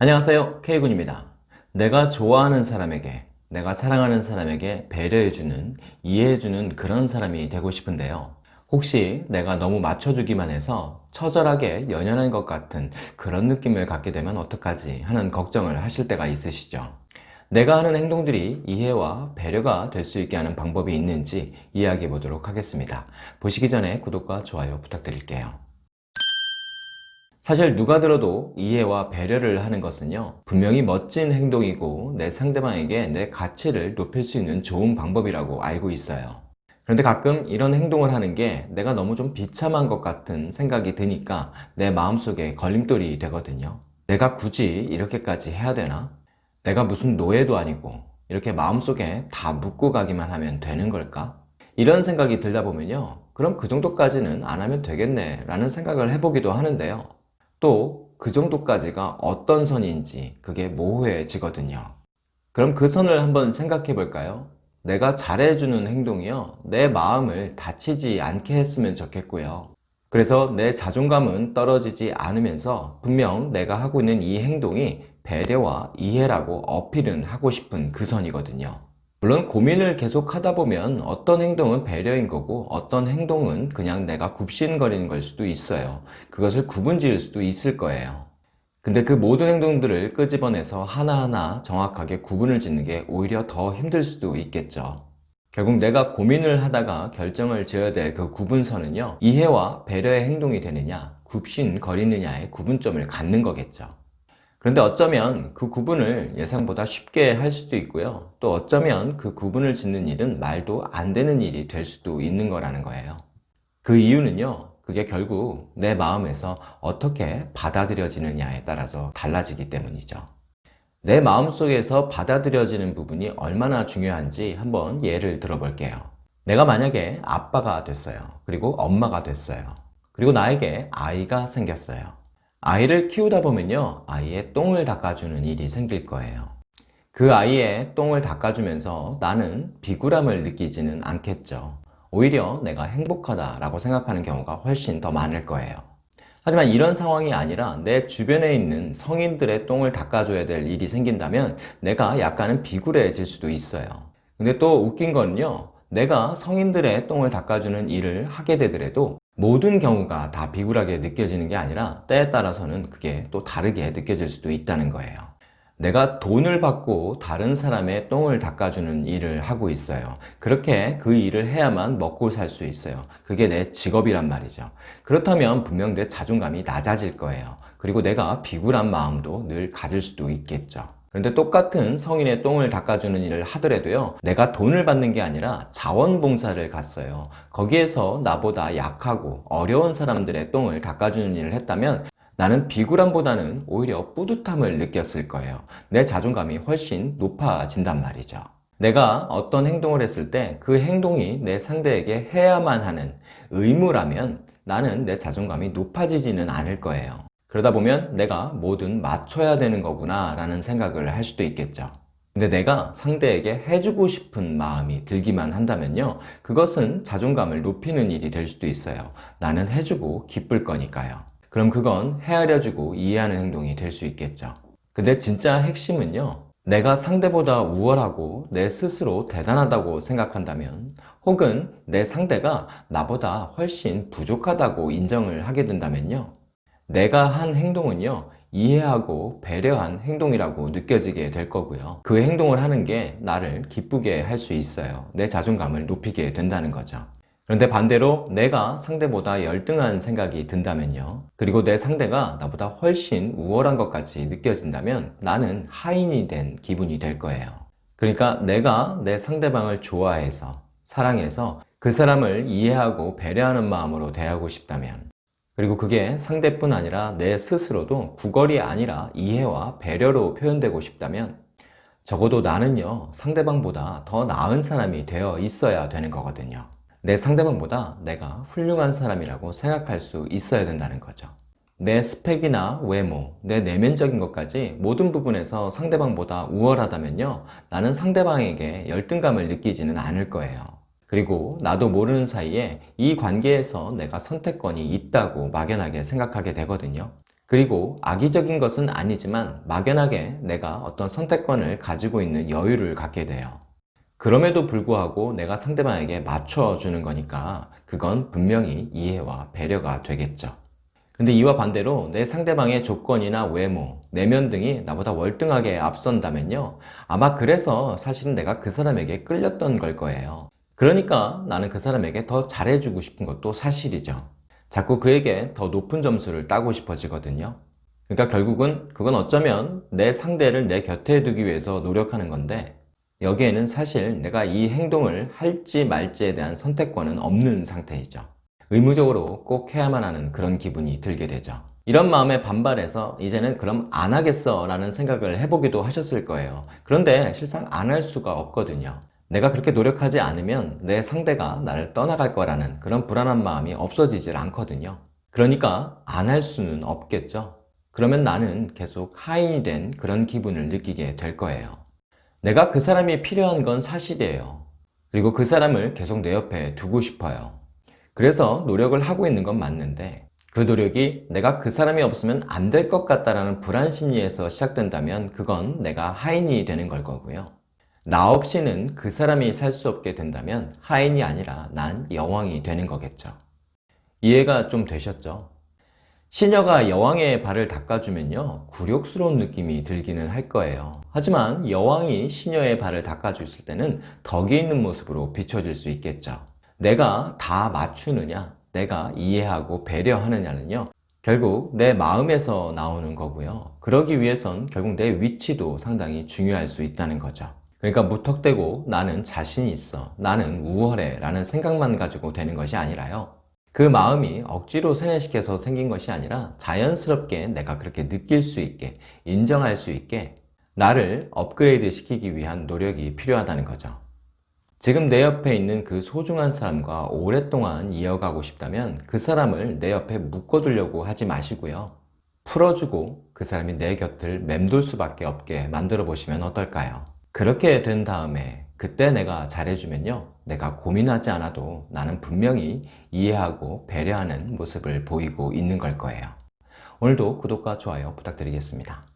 안녕하세요. K군입니다. 내가 좋아하는 사람에게 내가 사랑하는 사람에게 배려해주는 이해해주는 그런 사람이 되고 싶은데요. 혹시 내가 너무 맞춰주기만 해서 처절하게 연연한 것 같은 그런 느낌을 갖게 되면 어떡하지 하는 걱정을 하실 때가 있으시죠? 내가 하는 행동들이 이해와 배려가 될 수 있게 하는 방법이 있는지 이야기해 보도록 하겠습니다. 보시기 전에 구독과 좋아요 부탁드릴게요 사실 누가 들어도 이해와 배려를 하는 것은요 분명히 멋진 행동이고 내 상대방에게 내 가치를 높일 수 있는 좋은 방법이라고 알고 있어요 그런데 가끔 이런 행동을 하는 게 내가 너무 좀 비참한 것 같은 생각이 드니까 내 마음속에 걸림돌이 되거든요 내가 굳이 이렇게까지 해야 되나? 내가 무슨 노예도 아니고 이렇게 마음속에 다 묻고 가기만 하면 되는 걸까? 이런 생각이 들다 보면요 그럼 그 정도까지는 안 하면 되겠네 라는 생각을 해보기도 하는데요 또 그 정도까지가 어떤 선인지 그게 모호해지거든요. 그럼 그 선을 한번 생각해 볼까요? 내가 잘해주는 행동이요. 내 마음을 다치지 않게 했으면 좋겠고요. 그래서 내 자존감은 떨어지지 않으면서 분명 내가 하고 있는 이 행동이 배려와 이해라고 어필은 하고 싶은 그 선이거든요 물론 고민을 계속 하다 보면 어떤 행동은 배려인 거고 어떤 행동은 그냥 내가 굽신거리는 걸 수도 있어요. 그것을 구분 지을 수도 있을 거예요. 근데 그 모든 행동들을 끄집어내서 하나하나 정확하게 구분을 짓는 게 오히려 더 힘들 수도 있겠죠. 결국 내가 고민을 하다가 결정을 지어야 될 그 구분선은요 이해와 배려의 행동이 되느냐 굽신거리느냐의 구분점을 갖는 거겠죠 그런데 어쩌면 그 구분을 예상보다 쉽게 할 수도 있고요. 또 어쩌면 그 구분을 짓는 일은 말도 안 되는 일이 될 수도 있는 거라는 거예요. 그 이유는요 그게 결국 내 마음에서 어떻게 받아들여지느냐에 따라서 달라지기 때문이죠. 내 마음속에서 받아들여지는 부분이 얼마나 중요한지 한번 예를 들어 볼게요. 내가 만약에 아빠가 됐어요. 그리고 엄마가 됐어요. 그리고 나에게 아이가 생겼어요 아이를 키우다 보면요 아이의 똥을 닦아주는 일이 생길 거예요. 그 아이의 똥을 닦아주면서 나는 비굴함을 느끼지는 않겠죠. 오히려 내가 행복하다 라고 생각하는 경우가 훨씬 더 많을 거예요. 하지만 이런 상황이 아니라 내 주변에 있는 성인들의 똥을 닦아줘야 될 일이 생긴다면 내가 약간은 비굴해질 수도 있어요. 근데 또 웃긴 거는요 내가 성인들의 똥을 닦아주는 일을 하게 되더라도 모든 경우가 다 비굴하게 느껴지는 게 아니라 때에 따라서는 그게 또 다르게 느껴질 수도 있다는 거예요. 내가 돈을 받고 다른 사람의 똥을 닦아주는 일을 하고 있어요. 그렇게 그 일을 해야만 먹고 살 수 있어요. 그게 내 직업이란 말이죠. 그렇다면 분명 내 자존감이 낮아질 거예요. 그리고 내가 비굴한 마음도 늘 가질 수도 있겠죠 그런데 똑같은 성인의 똥을 닦아주는 일을 하더라도요 내가 돈을 받는 게 아니라 자원봉사를 갔어요. 거기에서 나보다 약하고 어려운 사람들의 똥을 닦아주는 일을 했다면 나는 비굴함보다는 오히려 뿌듯함을 느꼈을 거예요. 내 자존감이 훨씬 높아진단 말이죠. 내가 어떤 행동을 했을 때 그 행동이 내 상대에게 해야만 하는 의무라면 나는 내 자존감이 높아지지는 않을 거예요 그러다 보면 내가 뭐든 맞춰야 되는 거구나 라는 생각을 할 수도 있겠죠. 근데 내가 상대에게 해주고 싶은 마음이 들기만 한다면요 그것은 자존감을 높이는 일이 될 수도 있어요. 나는 해주고 기쁠 거니까요. 그럼 그건 헤아려주고 이해하는 행동이 될 수 있겠죠. 근데 진짜 핵심은요 내가 상대보다 우월하고 내 스스로 대단하다고 생각한다면 혹은 내 상대가 나보다 훨씬 부족하다고 인정을 하게 된다면요 내가 한 행동은요 이해하고 배려한 행동이라고 느껴지게 될 거고요. 그 행동을 하는 게 나를 기쁘게 할 수 있어요. 내 자존감을 높이게 된다는 거죠. 그런데 반대로 내가 상대보다 열등한 생각이 든다면요 그리고 내 상대가 나보다 훨씬 우월한 것 같이 느껴진다면 나는 하인이 된 기분이 될 거예요. 그러니까 내가 내 상대방을 좋아해서 사랑해서 그 사람을 이해하고 배려하는 마음으로 대하고 싶다면 그리고 그게 상대뿐 아니라 내 스스로도 구걸이 아니라 이해와 배려로 표현되고 싶다면 적어도 나는요 상대방보다 더 나은 사람이 되어 있어야 되는 거거든요. 내 상대방보다 내가 훌륭한 사람이라고 생각할 수 있어야 된다는 거죠. 내 스펙이나 외모, 내 내면적인 것까지 모든 부분에서 상대방보다 우월하다면요 나는 상대방에게 열등감을 느끼지는 않을 거예요 그리고 나도 모르는 사이에 이 관계에서 내가 선택권이 있다고 막연하게 생각하게 되거든요 그리고 악의적인 것은 아니지만 막연하게 내가 어떤 선택권을 가지고 있는 여유를 갖게 돼요. 그럼에도 불구하고 내가 상대방에게 맞춰주는 거니까 그건 분명히 이해와 배려가 되겠죠. 근데 이와 반대로 내 상대방의 조건이나 외모, 내면 등이 나보다 월등하게 앞선다면요. 아마 그래서 사실은 내가 그 사람에게 끌렸던 걸 거예요. 그러니까 나는 그 사람에게 더 잘해주고 싶은 것도 사실이죠. 자꾸 그에게 더 높은 점수를 따고 싶어지거든요. 그러니까 결국은 그건 어쩌면 내 상대를 내 곁에 두기 위해서 노력하는 건데 여기에는 사실 내가 이 행동을 할지 말지에 대한 선택권은 없는 상태이죠. 의무적으로 꼭 해야만 하는 그런 기분이 들게 되죠. 이런 마음에 반발해서 이제는 그럼 안 하겠어 라는 생각을 해보기도 하셨을 거예요. 그런데 실상 안 할 수가 없거든요. 내가 그렇게 노력하지 않으면 내 상대가 나를 떠나갈 거라는 그런 불안한 마음이 없어지질 않거든요. 그러니까 안 할 수는 없겠죠. 그러면 나는 계속 하인이 된 그런 기분을 느끼게 될 거예요. 내가 그 사람이 필요한 건 사실이에요. 그리고 그 사람을 계속 내 옆에 두고 싶어요. 그래서 노력을 하고 있는 건 맞는데 그 노력이 내가 그 사람이 없으면 안 될 것 같다라는 불안 심리에서 시작된다면 그건 내가 하인이 되는 걸 거고요. 나 없이는 그 사람이 살 수 없게 된다면 하인이 아니라 난 여왕이 되는 거겠죠. 이해가 좀 되셨죠? 시녀가 여왕의 발을 닦아주면요 굴욕스러운 느낌이 들기는 할 거예요 하지만 여왕이 시녀의 발을 닦아줬을 때는 덕이 있는 모습으로 비춰질 수 있겠죠 내가 다 맞추느냐 내가 이해하고 배려하느냐는요 결국 내 마음에서 나오는 거고요 그러기 위해선 결국 내 위치도 상당히 중요할 수 있다는 거죠 그러니까 무턱대고 나는 자신이 있어 나는 우월해 라는 생각만 가지고 되는 것이 아니라요. 그 마음이 억지로 세뇌시켜서 생긴 것이 아니라 자연스럽게 내가 그렇게 느낄 수 있게 인정할 수 있게 나를 업그레이드 시키기 위한 노력이 필요하다는 거죠. 지금 내 옆에 있는 그 소중한 사람과 오랫동안 이어가고 싶다면 그 사람을 내 옆에 묶어두려고 하지 마시고요. 풀어주고 그 사람이 내 곁을 맴돌 수밖에 없게 만들어 보시면 어떨까요? 그렇게 된 다음에 그때 내가 잘해주면요 내가 고민하지 않아도 나는 분명히 이해하고 배려하는 모습을 보이고 있는 걸 거예요. 오늘도 구독과 좋아요 부탁드리겠습니다